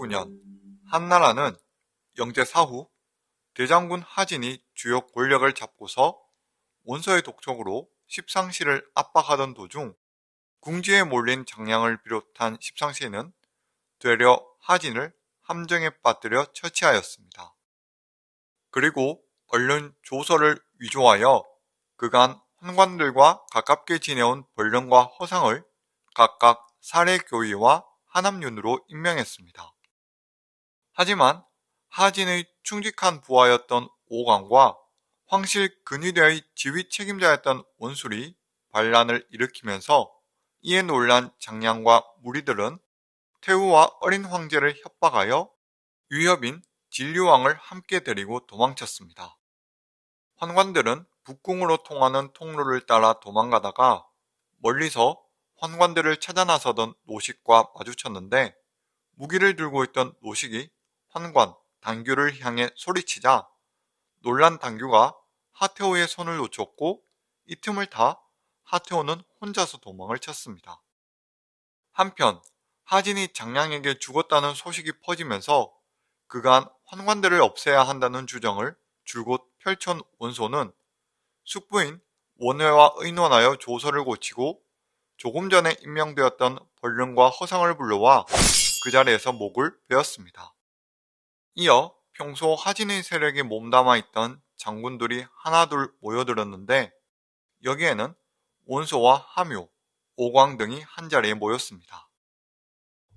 19년 한나라는 영제 사후 대장군 하진이 주요 권력을 잡고서 원서의 독촉으로 십상시를 압박하던 도중 궁지에 몰린 장량을 비롯한 십상시는 되려 하진을 함정에 빠뜨려 처치하였습니다. 그리고 얼른 조서를 위조하여 그간 환관들과 가깝게 지내온 벌령과 허상을 각각 사례교위와 하남윤으로 임명했습니다. 하지만 하진의 충직한 부하였던 오광과 황실 근위대의 지휘 책임자였던 원술이 반란을 일으키면서 이에 놀란 장량과 무리들은 태우와 어린 황제를 협박하여 위협인 진류왕을 함께 데리고 도망쳤습니다. 환관들은 북궁으로 통하는 통로를 따라 도망가다가 멀리서 환관들을 찾아 나서던 노식과 마주쳤는데 무기를 들고 있던 노식이 환관, 당규를 향해 소리치자 놀란 당규가 하태호의 손을 놓쳤고 이 틈을 타 하태호는 혼자서 도망을 쳤습니다. 한편 하진이 장량에게 죽었다는 소식이 퍼지면서 그간 환관들을 없애야 한다는 주정을 줄곧 펼쳐온 원소는 숙부인 원회와 의논하여 조서를 고치고 조금 전에 임명되었던 벌릉과 허상을 불러와 그 자리에서 목을 베었습니다. 이어 평소 하진의 세력에 몸담아 있던 장군들이 하나둘 모여들었는데 여기에는 원소와 하묘, 오광 등이 한자리에 모였습니다.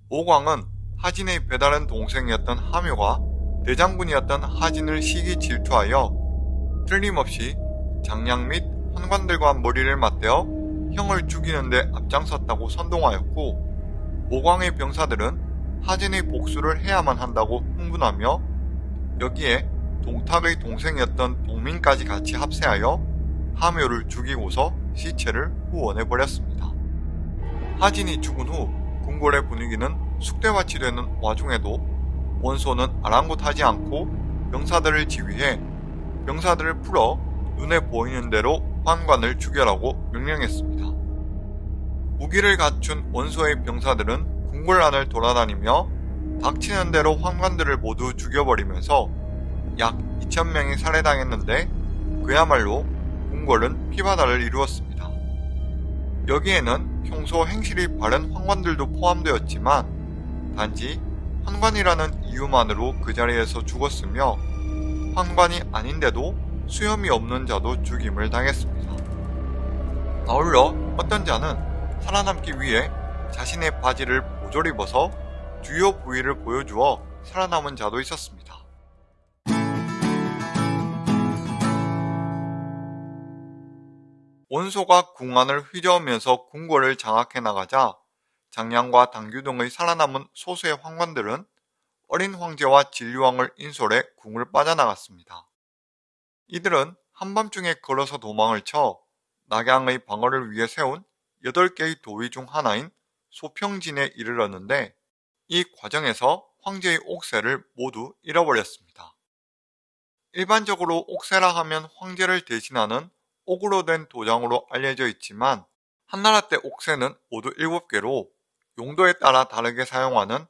오광은 하진의 배다른 동생이었던 하묘가 대장군이었던 하진을 시기 질투하여 틀림없이 장량 및 환관들과 머리를 맞대어 형을 죽이는데 앞장섰다고 선동하였고 오광의 병사들은 하진의 복수를 해야만 한다고 흥분하며 여기에 동탁의 동생이었던 동민까지 같이 합세하여 하묘를 죽이고서 시체를 후원해 버렸습니다. 하진이 죽은 후 궁궐의 분위기는 숙대밭이 되는 와중에도 원소는 아랑곳하지 않고 병사들을 지휘해 병사들을 풀어 눈에 보이는 대로 환관을 죽여라고 명령했습니다. 무기를 갖춘 원소의 병사들은 궁궐 안을 돌아다니며 닥치는 대로 환관들을 모두 죽여버리면서 약 2천명이 살해당했는데 그야말로 궁궐은 피바다를 이루었습니다. 여기에는 평소 행실이 바른 환관들도 포함되었지만 단지 환관이라는 이유만으로 그 자리에서 죽었으며 환관이 아닌데도 수염이 없는 자도 죽임을 당했습니다. 아울러 어떤 자는 살아남기 위해 자신의 바지를 모조리 벗어 주요 부위를 보여주어 살아남은 자도 있었습니다. 원소가 궁안을 휘저으면서 궁궐을 장악해 나가자 장량과 당규 등의 살아남은 소수의 황관들은 어린 황제와 진류왕을 인솔해 궁을 빠져나갔습니다. 이들은 한밤중에 걸어서 도망을 쳐 낙양의 방어를 위해 세운 8개의 도위 중 하나인 소평진에 이르렀는데 이 과정에서 황제의 옥새를 모두 잃어버렸습니다. 일반적으로 옥새라 하면 황제를 대신하는 옥으로 된 도장으로 알려져 있지만 한나라 때 옥새는 모두 7개로 용도에 따라 다르게 사용하는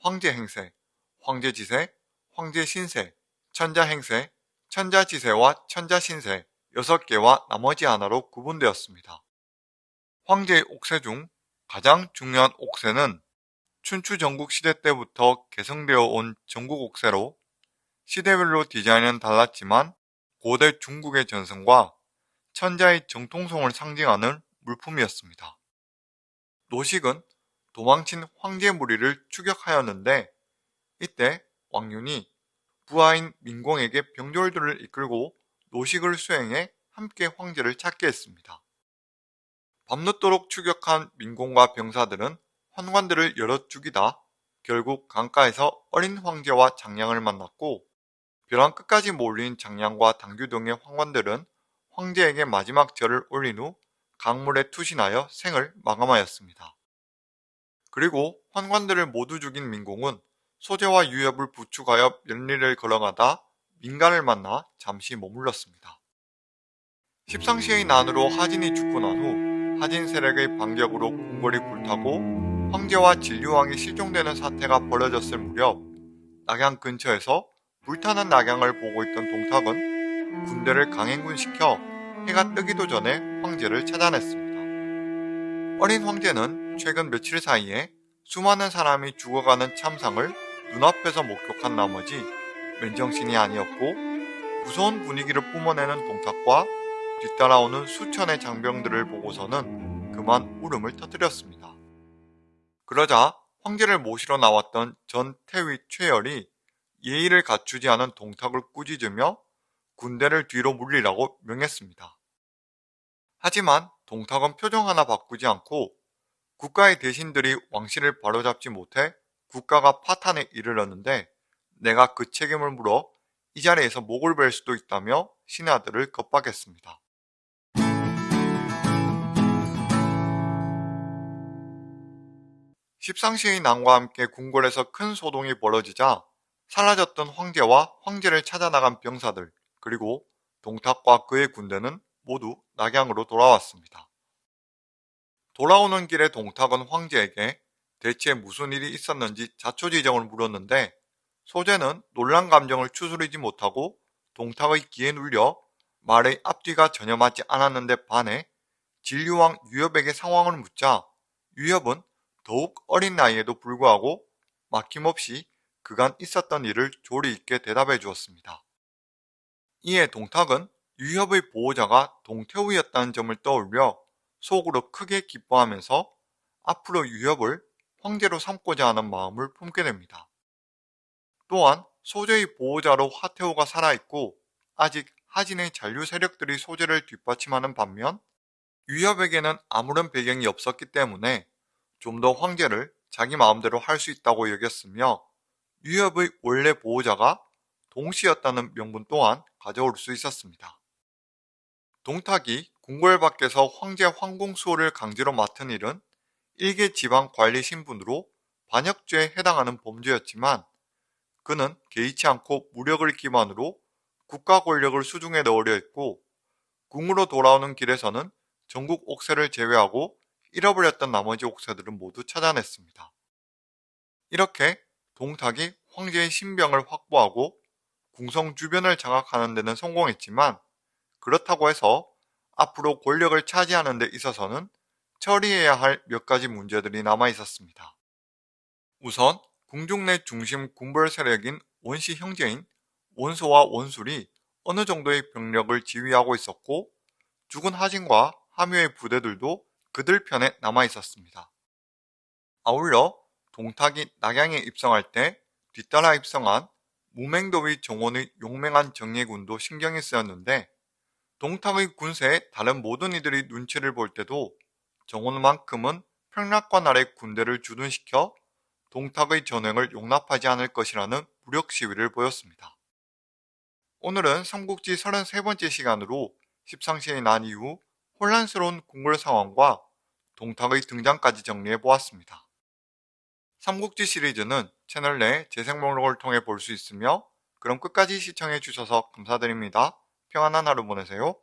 황제 행세, 황제 지세, 황제 신세, 천자 행세, 천자 지세와 천자 신세 6개와 나머지 하나로 구분되었습니다. 황제의 옥새 중 가장 중요한 옥새는 춘추 전국 시대 때부터 개성되어 온 전국 옥새로 시대별로 디자인은 달랐지만 고대 중국의 전승과 천자의 정통성을 상징하는 물품이었습니다. 노식은 도망친 황제 무리를 추격하였는데 이때 왕윤이 부하인 민공에게 병졸들을 이끌고 노식을 수행해 함께 황제를 찾게 했습니다. 밤늦도록 추격한 민공과 병사들은 환관들을 여럿 죽이다 결국 강가에서 어린 황제와 장량을 만났고 벼랑 끝까지 몰린 장량과 당규 등의 황관들은 황제에게 마지막 절을 올린 후 강물에 투신하여 생을 마감하였습니다. 그리고 환관들을 모두 죽인 민공은 소재와 유협을 부축하여 면리를 걸어가다 민간을 만나 잠시 머물렀습니다. 십상시의 난으로 하진이 죽고 난 후 하진 세력의 반격으로 궁궐이 불타고 황제와 진류왕이 실종되는 사태가 벌어졌을 무렵 낙양 근처에서 불타는 낙양을 보고 있던 동탁은 군대를 강행군시켜 해가 뜨기도 전에 황제를 찾아냈습니다. 어린 황제는 최근 며칠 사이에 수많은 사람이 죽어가는 참상을 눈앞에서 목격한 나머지 맨정신이 아니었고 무서운 분위기를 뿜어내는 동탁과 뒤따라오는 수천의 장병들을 보고서는 그만 울음을 터뜨렸습니다. 그러자 황제를 모시러 나왔던 전 태위 최열이 예의를 갖추지 않은 동탁을 꾸짖으며 군대를 뒤로 물리라고 명했습니다. 하지만 동탁은 표정 하나 바꾸지 않고 국가의 대신들이 왕실을 바로잡지 못해 국가가 파탄에 이르렀는데 내가 그 책임을 물어 이 자리에서 목을 벨 수도 있다며 신하들을 겁박했습니다. 십상시의 난과 함께 궁궐에서 큰 소동이 벌어지자 사라졌던 황제와 황제를 찾아 나간 병사들 그리고 동탁과 그의 군대는 모두 낙양으로 돌아왔습니다. 돌아오는 길에 동탁은 황제에게 대체 무슨 일이 있었는지 자초지정을 물었는데 소재는 놀란 감정을 추스리지 못하고 동탁의 귀에 눌려 말의 앞뒤가 전혀 맞지 않았는데 반해 진류왕 유협에게 상황을 묻자 유협은 더욱 어린 나이에도 불구하고 막힘없이 그간 있었던 일을 조리 있게 대답해 주었습니다. 이에 동탁은 유협의 보호자가 동태우였다는 점을 떠올려 속으로 크게 기뻐하면서 앞으로 유협을 황제로 삼고자 하는 마음을 품게 됩니다. 또한 소재의 보호자로 화태호가 살아있고 아직 하진의 잔류 세력들이 소재를 뒷받침하는 반면 유협에게는 아무런 배경이 없었기 때문에 좀 더 황제를 자기 마음대로 할 수 있다고 여겼으며 유협의 원래 보호자가 동시였다는 명분 또한 가져올 수 있었습니다. 동탁이 궁궐 밖에서 황제 황공수호를 강제로 맡은 일은 일개 지방 관리 신분으로 반역죄에 해당하는 범죄였지만 그는 개의치 않고 무력을 기반으로 국가 권력을 수중에 넣으려 했고 궁으로 돌아오는 길에서는 전국 옥새를 제외하고 잃어버렸던 나머지 옥새들은 모두 찾아냈습니다. 이렇게 동탁이 황제의 신병을 확보하고 궁성 주변을 장악하는 데는 성공했지만 그렇다고 해서 앞으로 권력을 차지하는 데 있어서는 처리해야 할 몇 가지 문제들이 남아 있었습니다. 우선 궁중 내 중심 군벌 세력인 원시 형제인 원소와 원술이 어느 정도의 병력을 지휘하고 있었고 죽은 하진과 함유의 부대들도 그들 편에 남아 있었습니다. 아울러 동탁이 낙양에 입성할 때 뒤따라 입성한 무맹도의 정원의 용맹한 정예군도 신경이 쓰였는데 동탁의 군세에 다른 모든 이들이 눈치를 볼 때도 정원만큼은 평락관 아래 군대를 주둔시켜 동탁의 전횡을 용납하지 않을 것이라는 무력 시위를 보였습니다. 오늘은 삼국지 33번째 시간으로 십상시에 난 이후 혼란스러운 궁궐 상황과 동탁의 등장까지 정리해 보았습니다. 삼국지 시리즈는 채널 내 재생 목록을 통해 볼 수 있으며 그럼 끝까지 시청해 주셔서 감사드립니다. 평안한 하루 보내세요.